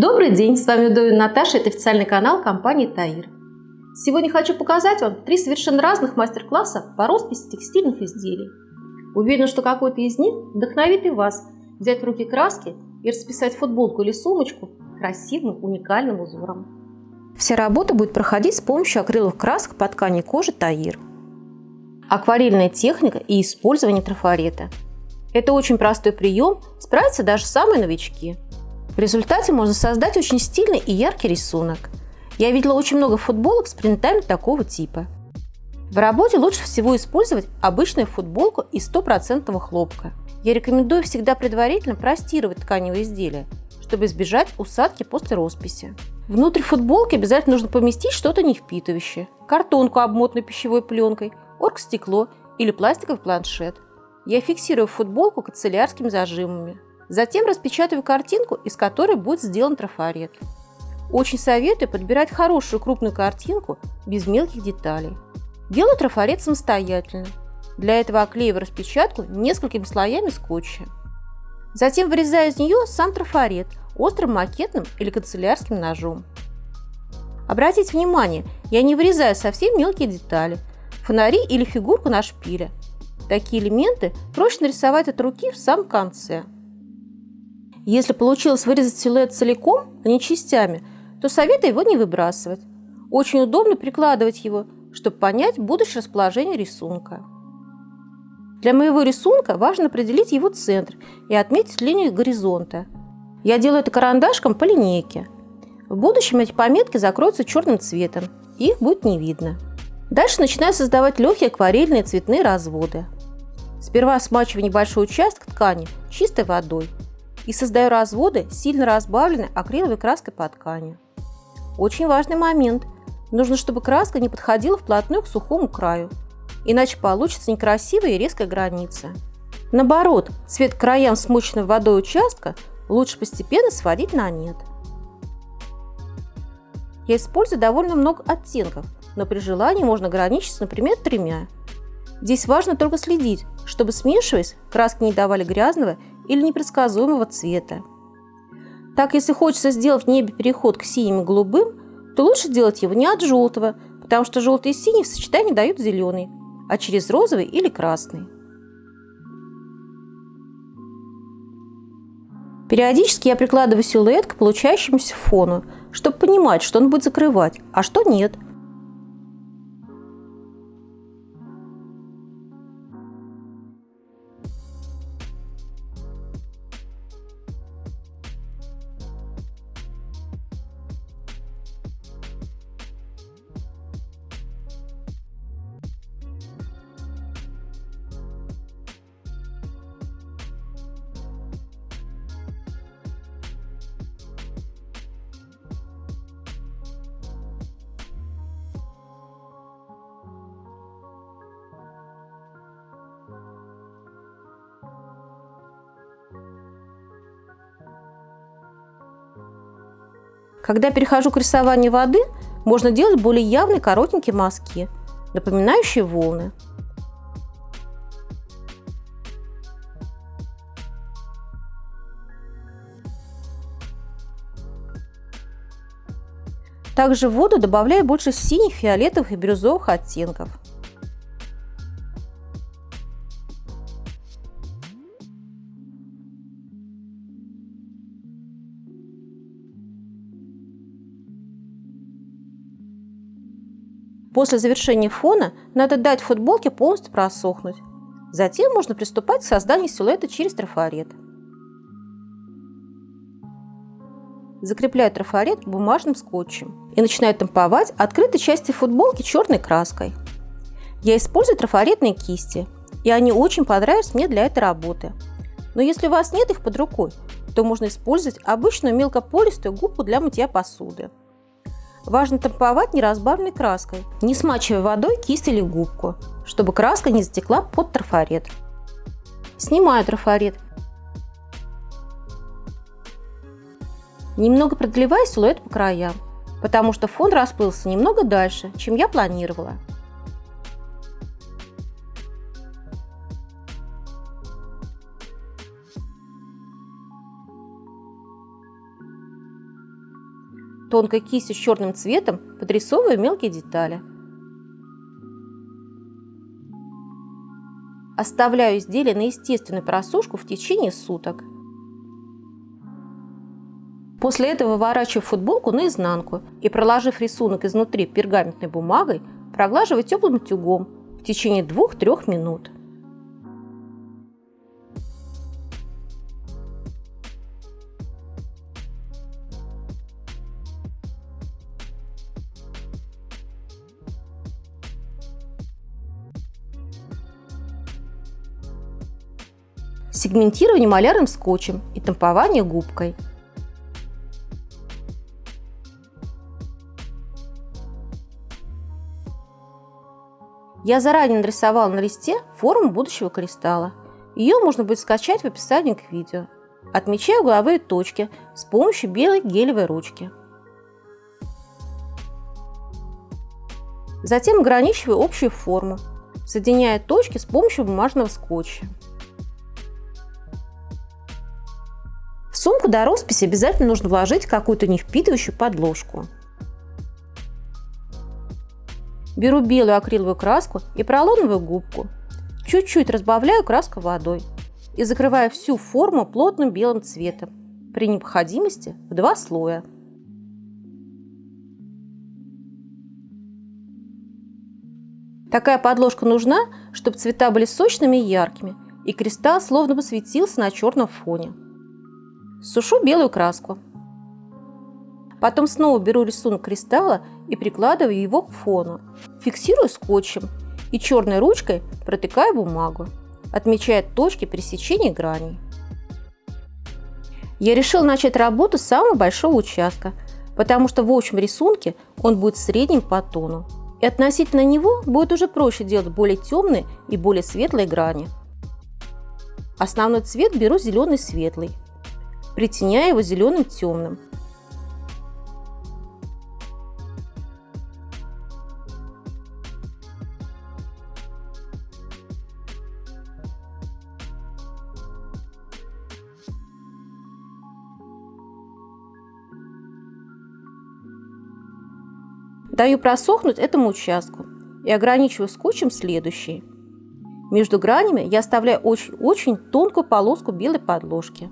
Добрый день, с вами Удовин Наташа, это официальный канал компании Таир. Сегодня хочу показать вам три совершенно разных мастер-класса по росписи текстильных изделий. Уверена, что какой-то из них вдохновит и вас взять в руки краски и расписать футболку или сумочку красивым уникальным узором. Вся работа будет проходить с помощью акриловых красок по ткани кожи Таир. Акварельная техника и использование трафарета. Это очень простой прием, справятся даже самые новички – в результате можно создать очень стильный и яркий рисунок. Я видела очень много футболок с принтами такого типа. В работе лучше всего использовать обычную футболку из стопроцентного хлопка. Я рекомендую всегда предварительно простировать тканевые изделия, чтобы избежать усадки после росписи. Внутрь футболки обязательно нужно поместить что-то не впитывающее. Картонку, обмотанную пищевой пленкой, оргстекло или пластиковый планшет. Я фиксирую футболку канцелярскими зажимами. Затем распечатываю картинку, из которой будет сделан трафарет. Очень советую подбирать хорошую крупную картинку без мелких деталей. Делаю трафарет самостоятельно. Для этого оклеиваю распечатку несколькими слоями скотча. Затем вырезаю из нее сам трафарет острым макетным или канцелярским ножом. Обратите внимание, я не вырезаю совсем мелкие детали, фонари или фигурку на шпиле. Такие элементы проще нарисовать от руки в самом конце. Если получилось вырезать силуэт целиком, а не частями, то советую его не выбрасывать. Очень удобно прикладывать его, чтобы понять будущее расположение рисунка. Для моего рисунка важно определить его центр и отметить линию горизонта. Я делаю это карандашком по линейке. В будущем эти пометки закроются черным цветом, и их будет не видно. Дальше начинаю создавать легкие акварельные цветные разводы. Сперва смачиваю небольшой участок ткани чистой водой и создаю разводы, сильно разбавленной акриловой краской по ткани. Очень важный момент. Нужно, чтобы краска не подходила вплотную к сухому краю, иначе получится некрасивая и резкая граница. Наоборот, цвет краям смоченного водой участка лучше постепенно сводить на нет. Я использую довольно много оттенков, но при желании можно ограничиться, например, тремя. Здесь важно только следить, чтобы смешиваясь, краски не давали грязного или непредсказуемого цвета. Так, если хочется сделать в небе переход к синим и голубым, то лучше делать его не от желтого, потому что желтый и синий в сочетании дают зеленый, а через розовый или красный. Периодически я прикладываю силуэт к получающемуся фону, чтобы понимать, что он будет закрывать, а что нет – Когда перехожу к рисованию воды, можно делать более явные коротенькие мазки, напоминающие волны. Также в воду добавляю больше синих, фиолетовых и бирюзовых оттенков. После завершения фона надо дать футболке полностью просохнуть. Затем можно приступать к созданию силуэта через трафарет. Закрепляю трафарет бумажным скотчем и начинаю тамповать открытой части футболки черной краской. Я использую трафаретные кисти, и они очень понравились мне для этой работы. Но если у вас нет их под рукой, то можно использовать обычную мелкополистую губку для мытья посуды. Важно тамповать неразбавленной краской, не смачивая водой кисть или губку, чтобы краска не затекла под трафарет. Снимаю трафарет. Немного продлеваю силуэт по краям, потому что фон расплылся немного дальше, чем я планировала. Тонкой кистью с черным цветом подрисовываю мелкие детали. Оставляю изделие на естественную просушку в течение суток. После этого выворачиваю футболку наизнанку и, проложив рисунок изнутри пергаментной бумагой, проглаживаю теплым утюгом в течение 2-3 минут. Сегментирование малярным скотчем и тампование губкой. Я заранее нарисовала на листе форму будущего кристалла. Ее можно будет скачать в описании к видео. Отмечаю угловые точки с помощью белой гелевой ручки. Затем ограничиваю общую форму, соединяя точки с помощью бумажного скотча. Сумку до росписи обязательно нужно вложить какую-то не впитывающую подложку. Беру белую акриловую краску и пролоновую губку. Чуть-чуть разбавляю краску водой и закрываю всю форму плотным белым цветом, при необходимости в два слоя. Такая подложка нужна, чтобы цвета были сочными и яркими, и кристалл словно бы светился на черном фоне. Сушу белую краску. Потом снова беру рисунок кристалла и прикладываю его к фону. Фиксирую скотчем и черной ручкой протыкаю бумагу, отмечая точки пересечения граней. Я решил начать работу с самого большого участка, потому что в общем рисунке он будет средним по тону. И относительно него будет уже проще делать более темные и более светлые грани. Основной цвет беру зеленый светлый притеняя его зеленым темным. Даю просохнуть этому участку и ограничиваю скотчем следующий. Между гранями я оставляю очень-очень тонкую полоску белой подложки.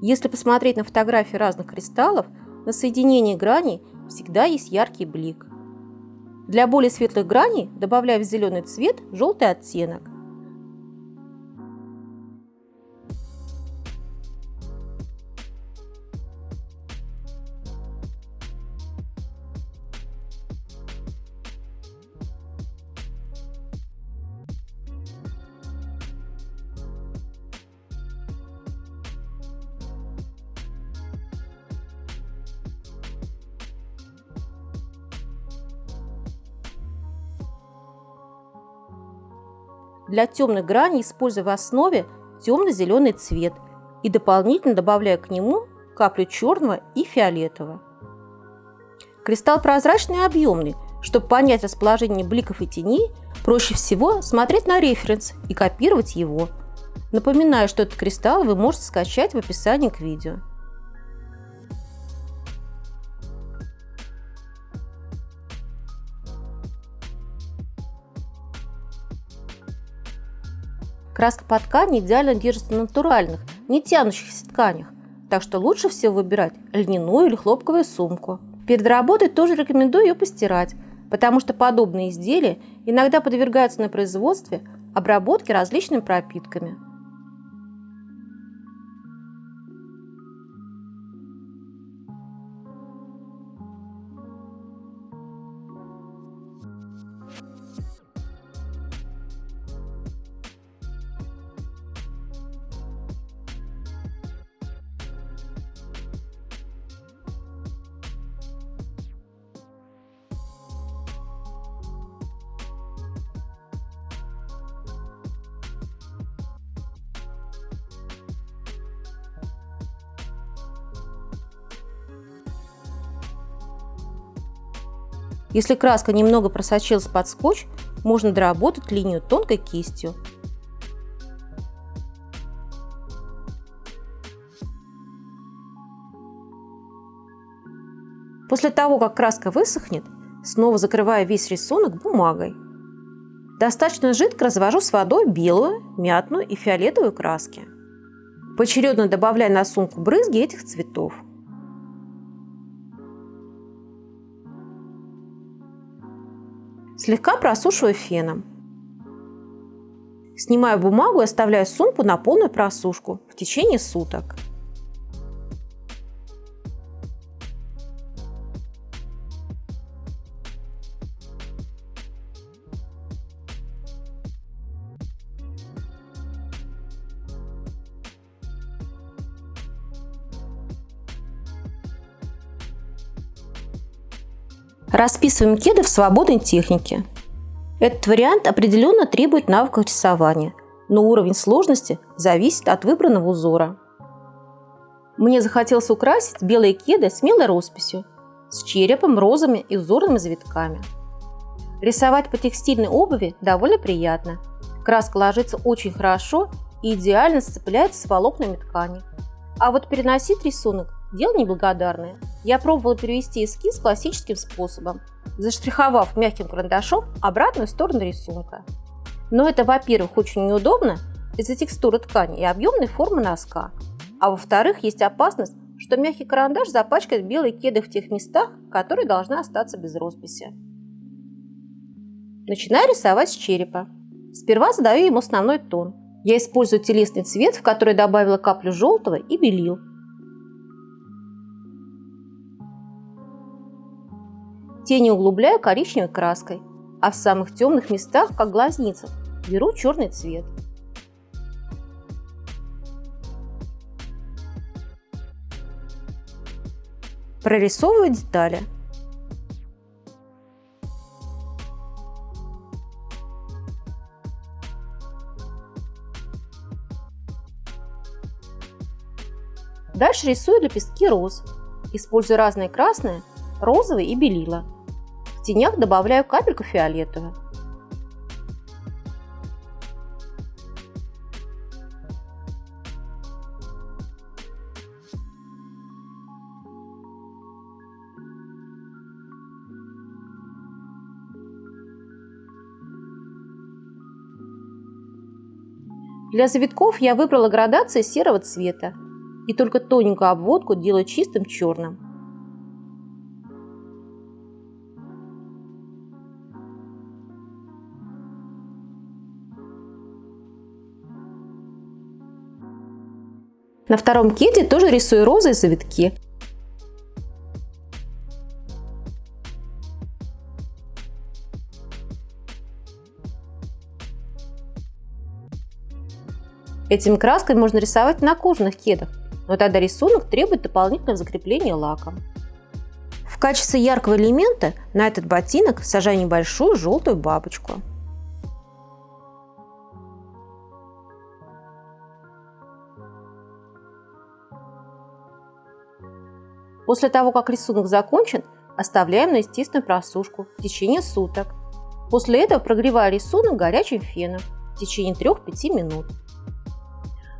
Если посмотреть на фотографии разных кристаллов, на соединении граней всегда есть яркий блик. Для более светлых граней добавляю в зеленый цвет желтый оттенок. Для темных граней использую в основе темно-зеленый цвет и дополнительно добавляю к нему каплю черного и фиолетового. Кристалл прозрачный и объемный. Чтобы понять расположение бликов и теней, проще всего смотреть на референс и копировать его. Напоминаю, что этот кристалл вы можете скачать в описании к видео. Краска по ткани идеально держится на натуральных, не тянущихся тканях, так что лучше всего выбирать льняную или хлопковую сумку. Перед работой тоже рекомендую ее постирать, потому что подобные изделия иногда подвергаются на производстве обработке различными пропитками. Если краска немного просочилась под скотч, можно доработать линию тонкой кистью. После того, как краска высохнет, снова закрываю весь рисунок бумагой. Достаточно жидко развожу с водой белую, мятную и фиолетовую краски. Поочередно добавляю на сумку брызги этих цветов. Слегка просушиваю феном. Снимаю бумагу и оставляю сумку на полную просушку в течение суток. Расписываем кеды в свободной технике. Этот вариант определенно требует навыков рисования, но уровень сложности зависит от выбранного узора. Мне захотелось украсить белые кеды смелой росписью, с черепом, розами и узорными завитками. Рисовать по текстильной обуви довольно приятно. Краска ложится очень хорошо и идеально сцепляется с волокнами ткани. А вот переносить рисунок – дело неблагодарное. Я пробовала перевести эскиз классическим способом, заштриховав мягким карандашом обратную сторону рисунка. Но это, во-первых, очень неудобно из-за текстуры ткани и объемной формы носка. А во-вторых, есть опасность, что мягкий карандаш запачкает белые кеды в тех местах, которые должны остаться без росписи. Начинаю рисовать с черепа. Сперва задаю ему основной тон. Я использую телесный цвет, в который добавила каплю желтого и белил, Тени углубляю коричневой краской, а в самых темных местах, как глазница, беру черный цвет. Прорисовываю детали. Дальше рисую лепестки роз. Использую разные красные, розовый и белила. В тенях добавляю капельку фиолетового. Для завитков я выбрала градации серого цвета и только тоненькую обводку делаю чистым черным. На втором кеде тоже рисую розы и завитки. Этими красками можно рисовать на кожаных кедах, но тогда рисунок требует дополнительного закрепления лаком. В качестве яркого элемента на этот ботинок сажаю небольшую желтую бабочку. После того, как рисунок закончен, оставляем на естественную просушку в течение суток. После этого прогреваю рисунок горячим феном в течение 3-5 минут.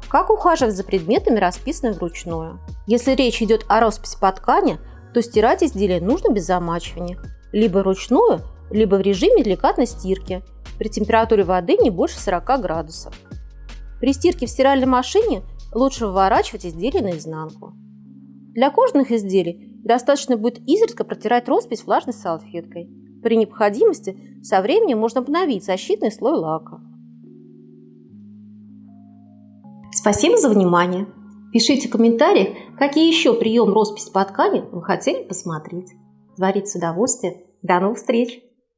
Как ухаживать за предметами, расписанными вручную? Если речь идет о росписи по ткани, то стирать изделие нужно без замачивания. Либо вручную, либо в режиме деликатной стирки при температуре воды не больше 40 градусов. При стирке в стиральной машине лучше выворачивать изделие наизнанку. Для кожаных изделий достаточно будет изредка протирать роспись влажной салфеткой. При необходимости со временем можно обновить защитный слой лака. Спасибо за внимание! Пишите в комментариях, какие еще прием росписи по ткани вы хотели посмотреть. Творить с удовольствием. До новых встреч!